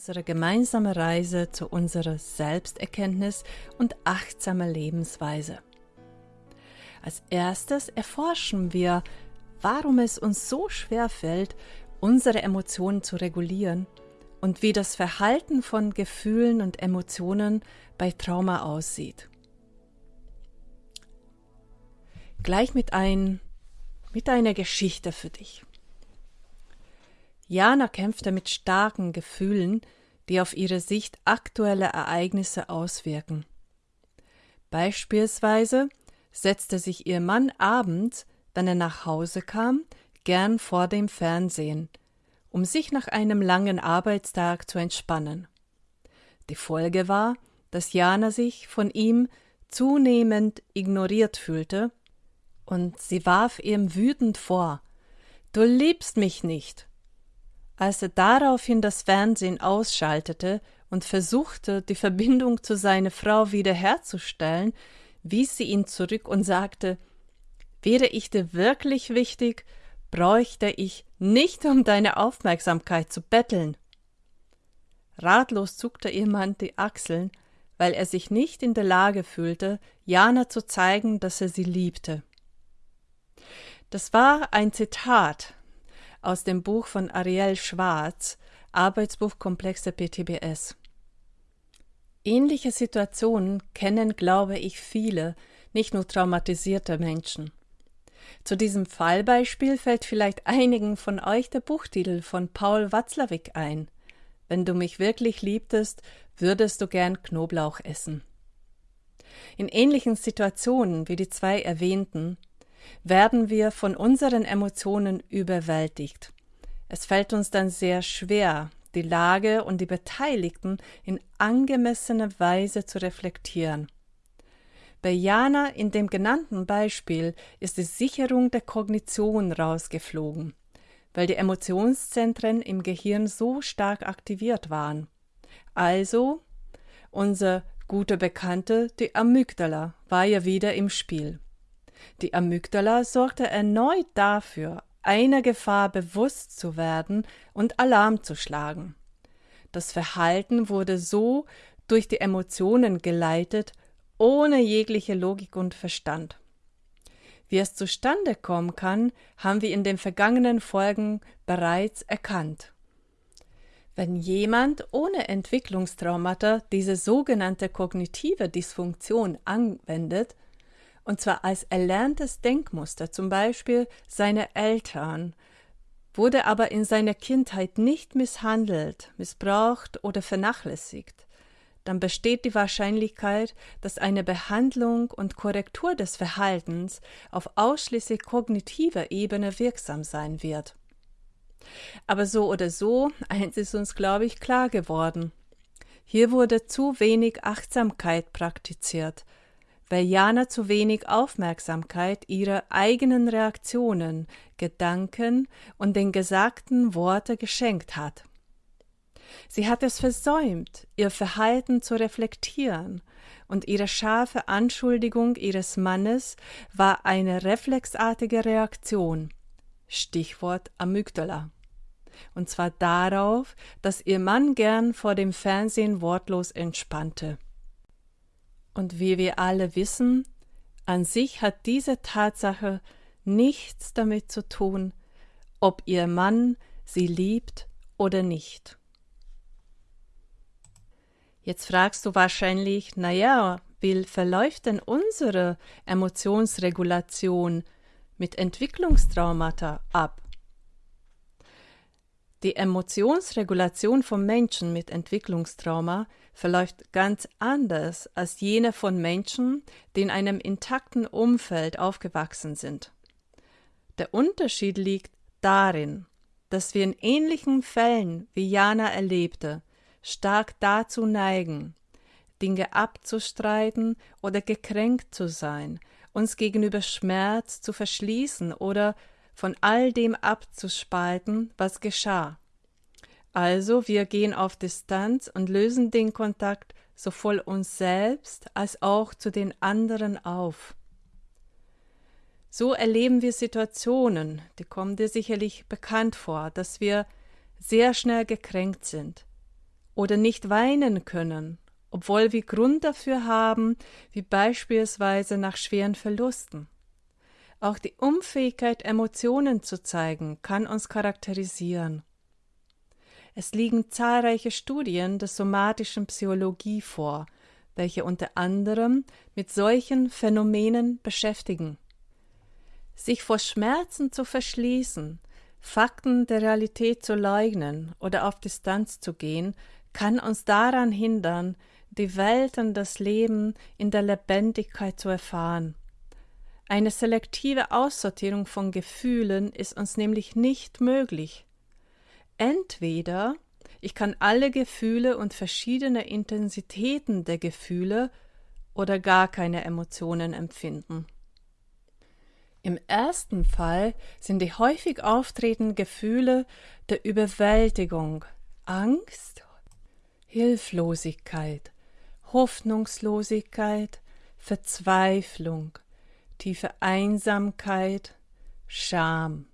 unsere gemeinsame Reise zu unserer Selbsterkenntnis und achtsamer Lebensweise. Als erstes erforschen wir, warum es uns so schwer fällt, unsere Emotionen zu regulieren und wie das Verhalten von Gefühlen und Emotionen bei Trauma aussieht. Gleich mit, ein, mit einer Geschichte für dich. Jana kämpfte mit starken Gefühlen, die auf ihre Sicht aktuelle Ereignisse auswirken. Beispielsweise setzte sich ihr Mann abends, wenn er nach Hause kam, gern vor dem Fernsehen, um sich nach einem langen Arbeitstag zu entspannen. Die Folge war, dass Jana sich von ihm zunehmend ignoriert fühlte, und sie warf ihm wütend vor Du liebst mich nicht. Als er daraufhin das Fernsehen ausschaltete und versuchte, die Verbindung zu seiner Frau wiederherzustellen, wies sie ihn zurück und sagte Wäre ich dir wirklich wichtig, bräuchte ich nicht um deine Aufmerksamkeit zu betteln. Ratlos zuckte ihr Mann die Achseln, weil er sich nicht in der Lage fühlte, Jana zu zeigen, dass er sie liebte. Das war ein Zitat aus dem Buch von Ariel Schwarz, Arbeitsbuch Komplexe PTBS. Ähnliche Situationen kennen, glaube ich, viele, nicht nur traumatisierte Menschen. Zu diesem Fallbeispiel fällt vielleicht einigen von euch der Buchtitel von Paul Watzlawick ein. Wenn du mich wirklich liebtest, würdest du gern Knoblauch essen. In ähnlichen Situationen wie die zwei erwähnten werden wir von unseren Emotionen überwältigt. Es fällt uns dann sehr schwer, die Lage und die Beteiligten in angemessener Weise zu reflektieren. Bei Jana in dem genannten Beispiel ist die Sicherung der Kognition rausgeflogen, weil die Emotionszentren im Gehirn so stark aktiviert waren. Also, unser guter Bekannte, die Amygdala, war ja wieder im Spiel. Die Amygdala sorgte erneut dafür, einer Gefahr bewusst zu werden und Alarm zu schlagen. Das Verhalten wurde so durch die Emotionen geleitet, ohne jegliche Logik und Verstand. Wie es zustande kommen kann, haben wir in den vergangenen Folgen bereits erkannt. Wenn jemand ohne Entwicklungstraumata diese sogenannte kognitive Dysfunktion anwendet, und zwar als erlerntes Denkmuster, zum Beispiel seine Eltern, wurde aber in seiner Kindheit nicht misshandelt, missbraucht oder vernachlässigt, dann besteht die Wahrscheinlichkeit, dass eine Behandlung und Korrektur des Verhaltens auf ausschließlich kognitiver Ebene wirksam sein wird. Aber so oder so, eins ist uns, glaube ich, klar geworden. Hier wurde zu wenig Achtsamkeit praktiziert, weil Jana zu wenig Aufmerksamkeit ihrer eigenen Reaktionen, Gedanken und den gesagten Worte geschenkt hat. Sie hat es versäumt, ihr Verhalten zu reflektieren, und ihre scharfe Anschuldigung ihres Mannes war eine reflexartige Reaktion. Stichwort Amygdala. Und zwar darauf, dass ihr Mann gern vor dem Fernsehen wortlos entspannte. Und wie wir alle wissen, an sich hat diese Tatsache nichts damit zu tun, ob ihr Mann sie liebt oder nicht. Jetzt fragst du wahrscheinlich, naja, wie verläuft denn unsere Emotionsregulation mit Entwicklungstraumata ab? Die Emotionsregulation von Menschen mit Entwicklungstrauma verläuft ganz anders als jene von Menschen, die in einem intakten Umfeld aufgewachsen sind. Der Unterschied liegt darin, dass wir in ähnlichen Fällen, wie Jana erlebte, stark dazu neigen, Dinge abzustreiten oder gekränkt zu sein, uns gegenüber Schmerz zu verschließen oder von all dem abzuspalten, was geschah. Also wir gehen auf Distanz und lösen den Kontakt sowohl uns selbst als auch zu den anderen auf. So erleben wir Situationen, die kommen dir sicherlich bekannt vor, dass wir sehr schnell gekränkt sind oder nicht weinen können, obwohl wir Grund dafür haben, wie beispielsweise nach schweren Verlusten. Auch die Unfähigkeit, Emotionen zu zeigen, kann uns charakterisieren. Es liegen zahlreiche Studien der somatischen Psychologie vor, welche unter anderem mit solchen Phänomenen beschäftigen. Sich vor Schmerzen zu verschließen, Fakten der Realität zu leugnen oder auf Distanz zu gehen, kann uns daran hindern, die Welt und das Leben in der Lebendigkeit zu erfahren. Eine selektive Aussortierung von Gefühlen ist uns nämlich nicht möglich. Entweder ich kann alle Gefühle und verschiedene Intensitäten der Gefühle oder gar keine Emotionen empfinden. Im ersten Fall sind die häufig auftretenden Gefühle der Überwältigung, Angst, Hilflosigkeit, Hoffnungslosigkeit, Verzweiflung, tiefe Einsamkeit, Scham,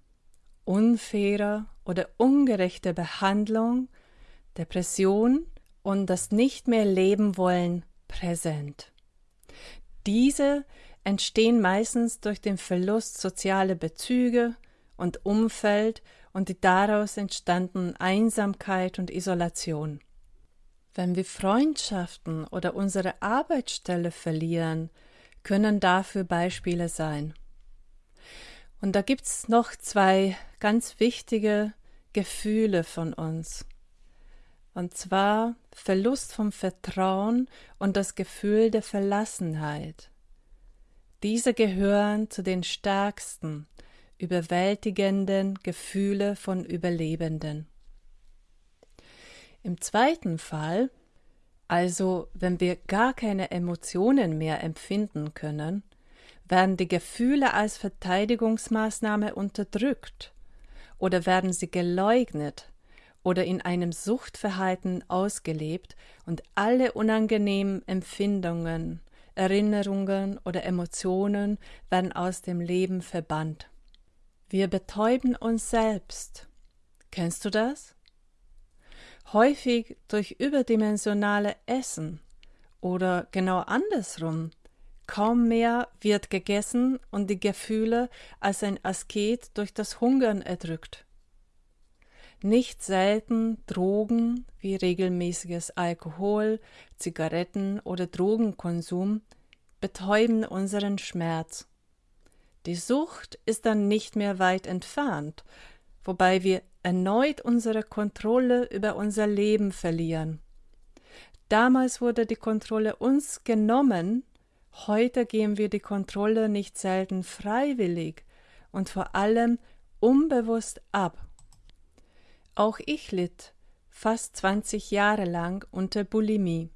unfaire oder ungerechte Behandlung, Depression und das nicht mehr leben wollen präsent. Diese entstehen meistens durch den Verlust sozialer Bezüge und Umfeld und die daraus entstandenen Einsamkeit und Isolation. Wenn wir Freundschaften oder unsere Arbeitsstelle verlieren, können dafür Beispiele sein. Und da gibt's noch zwei ganz wichtige Gefühle von uns. Und zwar Verlust vom Vertrauen und das Gefühl der Verlassenheit. Diese gehören zu den stärksten, überwältigenden Gefühle von Überlebenden. Im zweiten Fall, also wenn wir gar keine Emotionen mehr empfinden können, werden die Gefühle als Verteidigungsmaßnahme unterdrückt oder werden sie geleugnet oder in einem Suchtverhalten ausgelebt und alle unangenehmen Empfindungen, Erinnerungen oder Emotionen werden aus dem Leben verbannt. Wir betäuben uns selbst. Kennst du das? Häufig durch überdimensionale Essen oder genau andersrum. Kaum mehr wird gegessen und die Gefühle als ein Asket durch das Hungern erdrückt. Nicht selten Drogen wie regelmäßiges Alkohol, Zigaretten oder Drogenkonsum betäuben unseren Schmerz. Die Sucht ist dann nicht mehr weit entfernt, wobei wir erneut unsere Kontrolle über unser Leben verlieren. Damals wurde die Kontrolle uns genommen, heute geben wir die Kontrolle nicht selten freiwillig und vor allem unbewusst ab. Auch ich litt fast 20 Jahre lang unter Bulimie.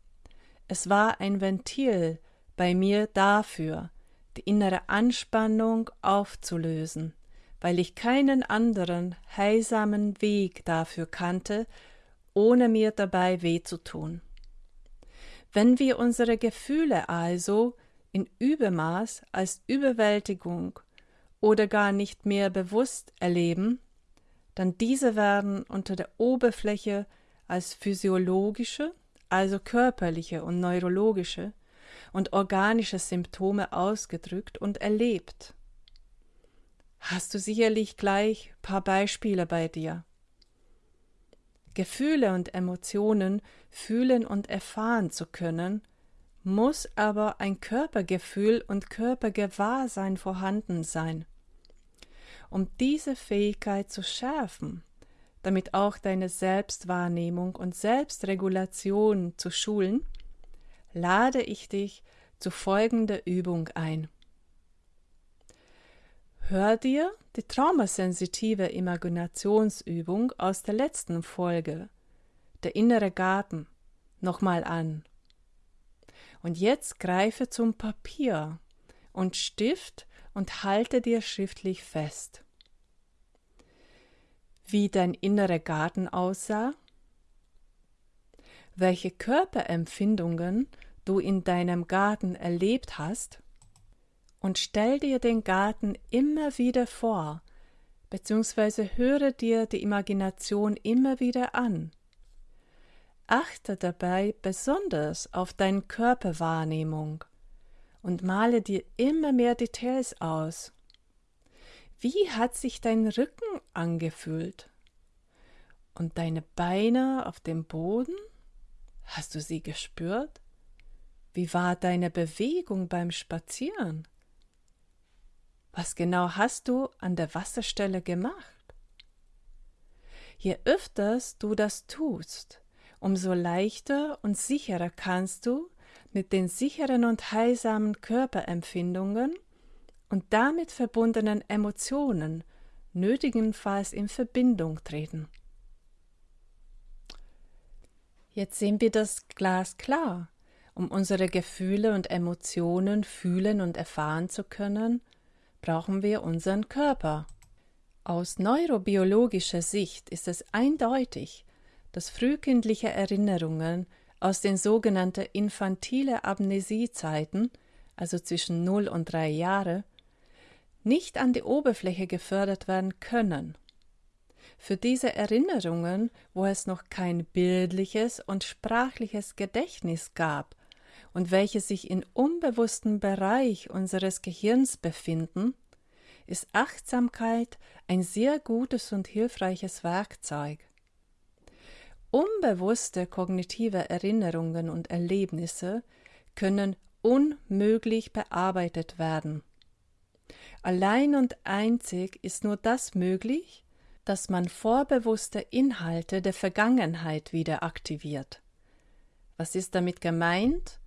Es war ein Ventil bei mir dafür, die innere Anspannung aufzulösen weil ich keinen anderen heilsamen Weg dafür kannte, ohne mir dabei weh zu tun. Wenn wir unsere Gefühle also in Übermaß als Überwältigung oder gar nicht mehr bewusst erleben, dann diese werden unter der Oberfläche als physiologische, also körperliche und neurologische und organische Symptome ausgedrückt und erlebt hast du sicherlich gleich paar Beispiele bei dir. Gefühle und Emotionen fühlen und erfahren zu können, muss aber ein Körpergefühl und Körpergewahrsein vorhanden sein. Um diese Fähigkeit zu schärfen, damit auch deine Selbstwahrnehmung und Selbstregulation zu schulen, lade ich dich zu folgender Übung ein. Hör dir die traumasensitive Imaginationsübung aus der letzten Folge, der innere Garten, nochmal an. Und jetzt greife zum Papier und Stift und halte dir schriftlich fest. Wie dein innerer Garten aussah, welche Körperempfindungen du in deinem Garten erlebt hast und stell dir den Garten immer wieder vor, beziehungsweise höre dir die Imagination immer wieder an. achte dabei besonders auf deine Körperwahrnehmung und male dir immer mehr Details aus. Wie hat sich dein Rücken angefühlt? Und deine Beine auf dem Boden? Hast du sie gespürt? Wie war deine Bewegung beim Spazieren? Was genau hast du an der Wasserstelle gemacht? Je öfters du das tust, umso leichter und sicherer kannst du mit den sicheren und heilsamen Körperempfindungen und damit verbundenen Emotionen nötigenfalls in Verbindung treten. Jetzt sehen wir das Glas klar. Um unsere Gefühle und Emotionen fühlen und erfahren zu können, brauchen wir unseren Körper. Aus neurobiologischer Sicht ist es eindeutig, dass frühkindliche Erinnerungen aus den sogenannten infantile Amnesiezeiten, also zwischen 0 und 3 Jahre, nicht an die Oberfläche gefördert werden können. Für diese Erinnerungen, wo es noch kein bildliches und sprachliches Gedächtnis gab und welche sich im unbewussten Bereich unseres Gehirns befinden, ist Achtsamkeit ein sehr gutes und hilfreiches Werkzeug. Unbewusste kognitive Erinnerungen und Erlebnisse können unmöglich bearbeitet werden. Allein und einzig ist nur das möglich, dass man vorbewusste Inhalte der Vergangenheit wieder aktiviert. Was ist damit gemeint?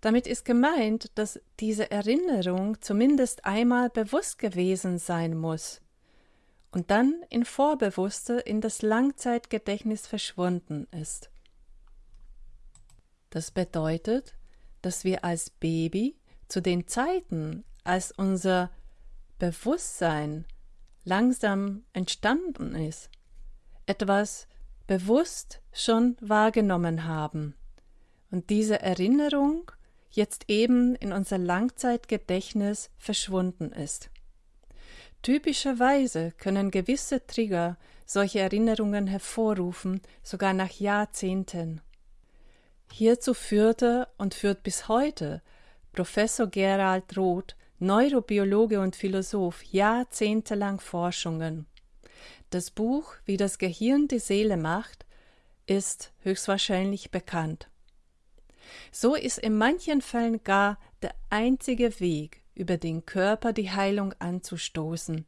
Damit ist gemeint, dass diese Erinnerung zumindest einmal bewusst gewesen sein muss und dann in Vorbewusste in das Langzeitgedächtnis verschwunden ist. Das bedeutet, dass wir als Baby zu den Zeiten, als unser Bewusstsein langsam entstanden ist, etwas bewusst schon wahrgenommen haben und diese Erinnerung jetzt eben in unser Langzeitgedächtnis verschwunden ist. Typischerweise können gewisse Trigger solche Erinnerungen hervorrufen, sogar nach Jahrzehnten. Hierzu führte und führt bis heute Professor Gerald Roth, Neurobiologe und Philosoph, jahrzehntelang Forschungen. Das Buch Wie das Gehirn die Seele macht ist höchstwahrscheinlich bekannt. So ist in manchen Fällen gar der einzige Weg, über den Körper die Heilung anzustoßen,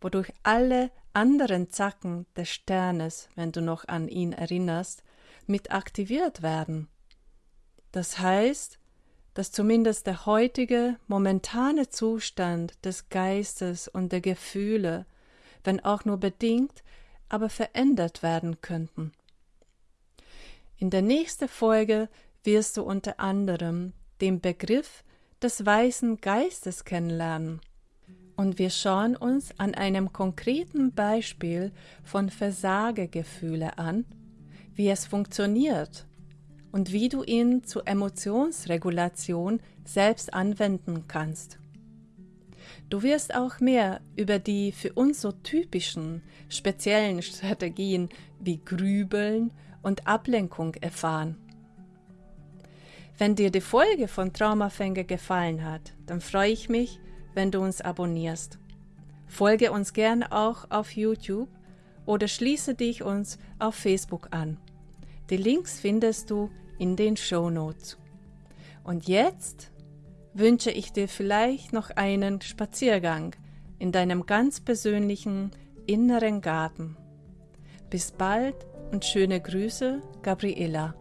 wodurch alle anderen Zacken des Sternes, wenn du noch an ihn erinnerst, mit aktiviert werden. Das heißt, dass zumindest der heutige momentane Zustand des Geistes und der Gefühle, wenn auch nur bedingt, aber verändert werden könnten. In der nächsten Folge wirst du unter anderem den Begriff des weißen Geistes kennenlernen. Und wir schauen uns an einem konkreten Beispiel von Versagegefühle an, wie es funktioniert und wie du ihn zur Emotionsregulation selbst anwenden kannst. Du wirst auch mehr über die für uns so typischen speziellen Strategien wie Grübeln und Ablenkung erfahren. Wenn dir die Folge von Traumafänger gefallen hat, dann freue ich mich, wenn du uns abonnierst. Folge uns gern auch auf YouTube oder schließe dich uns auf Facebook an. Die Links findest du in den Show Notes. Und jetzt wünsche ich dir vielleicht noch einen Spaziergang in deinem ganz persönlichen inneren Garten. Bis bald und schöne Grüße, Gabriela.